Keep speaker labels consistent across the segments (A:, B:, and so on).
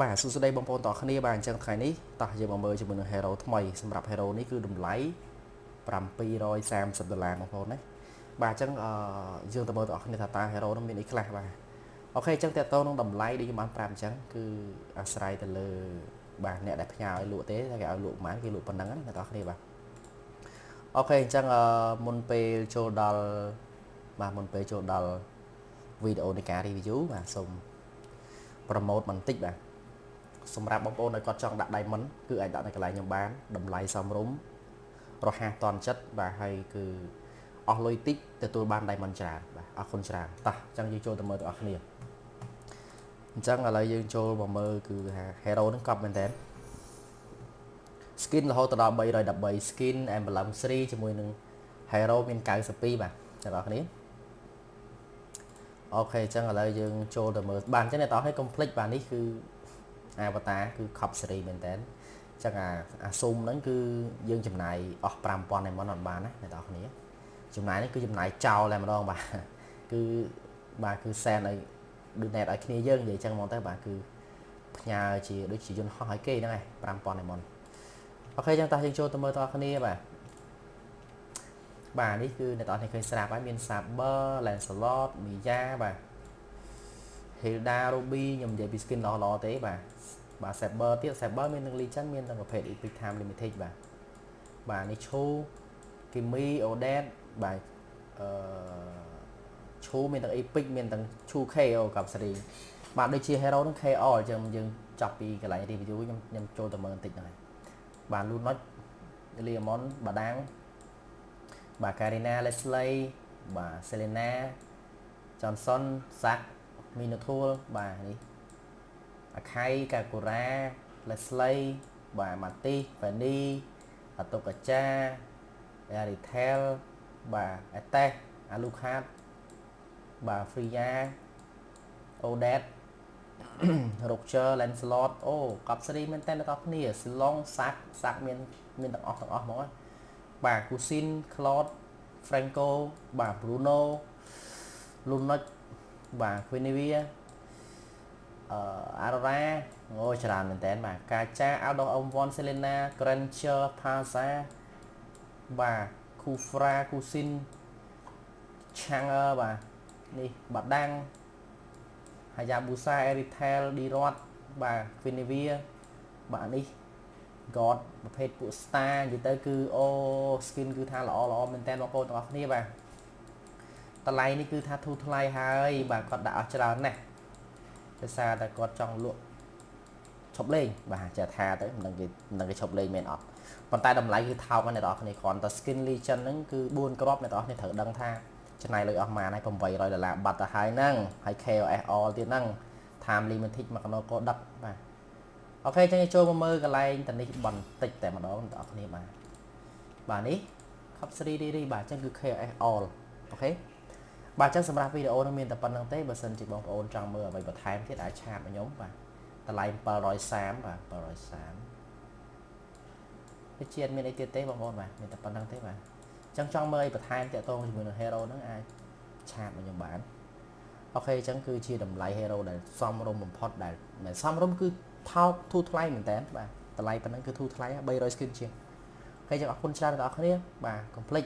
A: បាទសួស្តីបងប្អូនទាំងអស់គ្នាបាទអញ្ចឹងថ្ងៃនេះតោះយើងមកមើលជាមួយនឹង Hero ថ្មីសម្រាប់ Hero នេះគឺតម្លៃ730ដុល្លារបងប្អូនណាបាទអញ្ចឹងអឺយើងទៅមើលទាំងអស់គ្នាថាតើ Hero នោះមានអីខ្លះបាទអូខេអញ្ចឹងតើតោនឹងតម្លៃដែលខ្ញុំបានប្រាប់អញ្ចឹងគឺអាស្រ័យទៅលើបាទអ្នកដែលផ្ញើឲ្យលក់ទេតែគេឲ្យលក់ប៉ុន្មានគេលក់ប៉ុណ្ណឹងណាអ្នកទាំងអស់គ្នាបាទអូខេអញ្ចឹងអឺមុនពេលចូលដល់បាទមុនពេលចូលដល់វីដេអូនៃការ review បាទសូម promote បន្តិចបាទ សម្រាប់បងប្អូនដែលគាត់ចង់ដាក់ diamond គឺអាចដាក់នៅកន្លែងខ្ញុំបានតម្លៃសមរម្យរហ័សតន់ចិត្តបាទហើយគឺអស់លុយតិចទទួលបាន diamond ច្រើនបាទអរគុណច្រើនតោះអញ្ចឹងយើងចូលទៅមើលទាំងអស់គ្នាអញ្ចឹងឥឡូវយើងចូលមកមើលគឺថា hero ហ្នឹងកប់មែនតើ skin រហូតដល់313 skin emblem 3ជាមួយនឹង hero មាន92បាទអ្នកនរគ្នាអូខេអញ្ចឹងឥឡូវយើងចូលទៅមើលបានអញ្ចឹងអ្នកនរគ្នាកុំភ្លេចបាទនេះគឺ avatar គឺ cop series មែនតើអញ្ចឹងអាអា zoom ហ្នឹងគឺយើងចំណាយអស់5000ឯមុនអត់បានណាអ្នកនរគ្នាចំណាយនេះគឺចំណាយចោលតែម្ដងបាទគឺបាទគឺសែនឲ្យដូចណែតឲ្យគ្នាយើងនិយាយចឹងហ្មងទៅបាទគឺផ្ញើជាដូចជាយន្តហោះឲ្យគេហ្នឹងឯង5000ឯមុនអូខេអញ្ចឹងតោះយើងចូលទៅមើលតគ្នាបាទបាទនេះគឺអ្នកនរគ្នាឃើញស្រាប់ហើយមាន Saber Lancelot Mia បាទ Hilda Ruby ខ្ញុំនិយាយពី skin ល្អល្អទេបាទបាទ Saber ទៀត Saber មានទាំង Legend មានទាំងប្រភេទ Epic Time Limited បាទបាទនេះឈូ Kimi Odet បាទអឺឈូមានទាំង Epic មានទាំងឈូ KO กับសេរីបាទដូចជា Hero នឹង KO អញ្ចឹងយើងចាប់ពីកន្លែង review ខ្ញុំខ្ញុំចូលទៅមើលបន្តិចហ្នឹងហើយបាទ Lunot Leomon បាដាងបាទ Karina Leslie បាទ Selena Johnson Sack Minotaur បាទនេះអាខៃកាកូរ៉ា Leslie បាទ Mati Fanny អតុកាចា Aritel បាទ Etes Alucard បាទ Freya Odet Roger Lancelot អូកប់សេរីមែនតើអ្នកនរគ្នា Silong Sack Sack មានមានទាំងអស់ទាំងអស់ហ្មងបាទ Cousin Claude Franco បាទ Bruno Lunoch បាទ Quinivia អឺ Aurora អូច្រើនមែនតើបាទកាចា Out of Omvon Selena Granger Pasa បាទ Kufra Kusin Changer បាទនេះបាដាំង Hayabusa Eritel Dirot បាទ Quinivia បាទនេះ God ប្រភេទពួក star និយាយទៅគឺអូ skin គឺថាល្អល្អមែនតើបងប្អូនទាំងអស់គ្នាបាទ តម្លៃនេះគឺថាធូរថ្លៃហើយបាទគាត់ដាក់អស់ច្រើនណាស់ដោយសារតែគាត់ចង់លក់ឈប់លេងបាទចាថាទៅមិនដឹងគេមិនដឹងគេឈប់លេងមែនអត់ប៉ុន្តែតម្លៃគឺថោកណាស់អ្នកនរគ្នាគ្រាន់តែ skin legend ហ្នឹងគឺ4គ្រាប់អ្នកនរគ្នាត្រូវដឹងថាចំណាយលុយអស់ប៉ុន្មានហើយ800ដុល្លារបាត់ទៅហើយហ្នឹងហើយ KOS all ទៀតហ្នឹង time limited មកកណូកោដឹកបាទអូខេចឹងចូលមកមើលកន្លែងតនេះបន្តិចតែម្ដងបងប្អូនគ្នាបាទបាទនេះ Cup 3D បាទចឹងគឺ KOS all អូខេ បាទអញ្ចឹងសម្រាប់វីដេអូនេះមានតែប៉ុណ្្នឹងទេបើសិនជាបងប្អូនចង់មើលអ្វីបន្ថែមទៀតអាចឆាតមកខ្ញុំបាទតម្លៃ730បាទ730វាជាតិមានអីទៀតទេបងប្អូនបាទមានតែប៉ុណ្្នឹងទេបាទអញ្ចឹងចង់មើលអីបន្ថែមតាក់ទងជាមួយនឹង Hero ហ្នឹងអាច chat មកខ្ញុំបាន OK អញ្ចឹងគឺជាតម្លៃ Hero ដែលសមរម្យបំផុតដែលសមរម្យគឺថោកធូរថ្លៃមែនតើបាទតម្លៃប៉ុណ្ណឹងគឺធូរថ្លៃ300 skin ជាង OK អញ្ចឹងអរគុណច្រើនដល់អ្នកគ្នាបាទកុំភ្លេច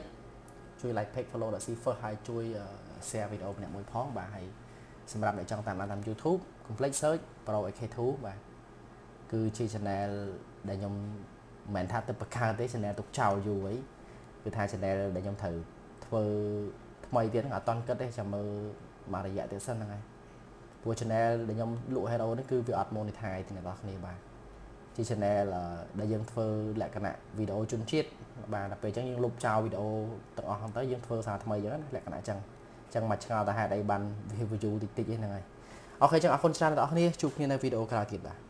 A: ជួយ like page follow ដល់ C first ហើយជួយ share វីដេអូម្នាក់មួយផងបាទហើយសម្រាប់អ្នកចង់តាមដានតាម YouTube complex search Pro AK2 បាទគឺជា channel ដែលខ្ញុំមិនមែនថាទៅបង្កើតទេ channel ទុកចោលយូរអីគឺថា channel ដែលខ្ញុំត្រូវធ្វើថ្មីទៀតហ្នឹងអត់តន់គិតទេចាំមើលមករយៈទៀតសិនហ្នឹងហើយព្រោះ channel ដែលខ្ញុំលក់ hero នេះគឺវាអត់ monetize ទេអ្នកនរគ្នាបាទជា channel ដែលយើងធ្វើលក្ខណៈវីដេអូជន់ជាតិបាទដល់ពេលអញ្ចឹងយើងលុបចោលវីដេអូទាំងអស់ហ្នឹងទៅយើងធ្វើសារថ្មីអញ្ចឹងលក្ខណៈអញ្ចឹងអញ្ចឹងមកឆ្ងល់តែហេតុអីបាន view តិចតិចហ្នឹងហើយអូខេអញ្ចឹងអរគុណច្រើនដល់អ្នកនរគ្នាជួបគ្នានៅវីដេអូក្រោយទៀតបាទ